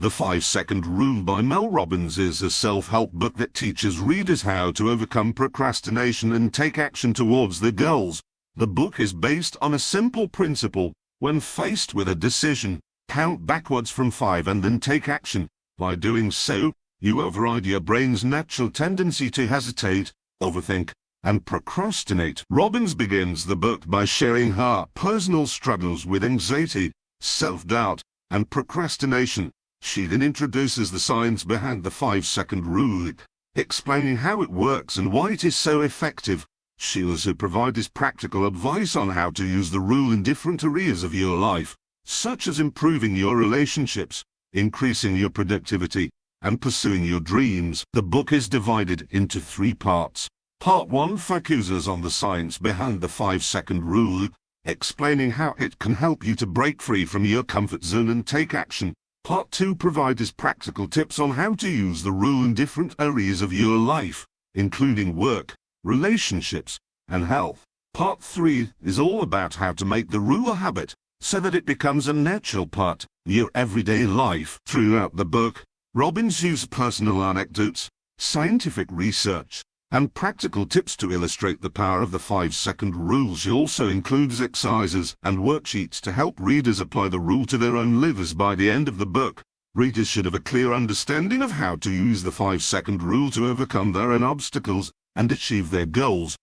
The 5 Second Rule by Mel Robbins is a self-help book that teaches readers how to overcome procrastination and take action towards their goals. The book is based on a simple principle. When faced with a decision, count backwards from 5 and then take action. By doing so, you override your brain's natural tendency to hesitate, overthink, and procrastinate. Robbins begins the book by sharing her personal struggles with anxiety, self-doubt, and procrastination. She then introduces the science behind the five-second rule, explaining how it works and why it is so effective. She also provides practical advice on how to use the rule in different areas of your life, such as improving your relationships, increasing your productivity, and pursuing your dreams. The book is divided into three parts. Part 1 focuses on the science behind the five-second rule, explaining how it can help you to break free from your comfort zone and take action. Part 2 provides practical tips on how to use the rule in different areas of your life, including work, relationships, and health. Part 3 is all about how to make the rule a habit, so that it becomes a natural part of your everyday life. Throughout the book, Robbins uses personal anecdotes, scientific research, and practical tips to illustrate the power of the five-second rule. She also includes exercises and worksheets to help readers apply the rule to their own lives by the end of the book. Readers should have a clear understanding of how to use the five-second rule to overcome their own obstacles and achieve their goals.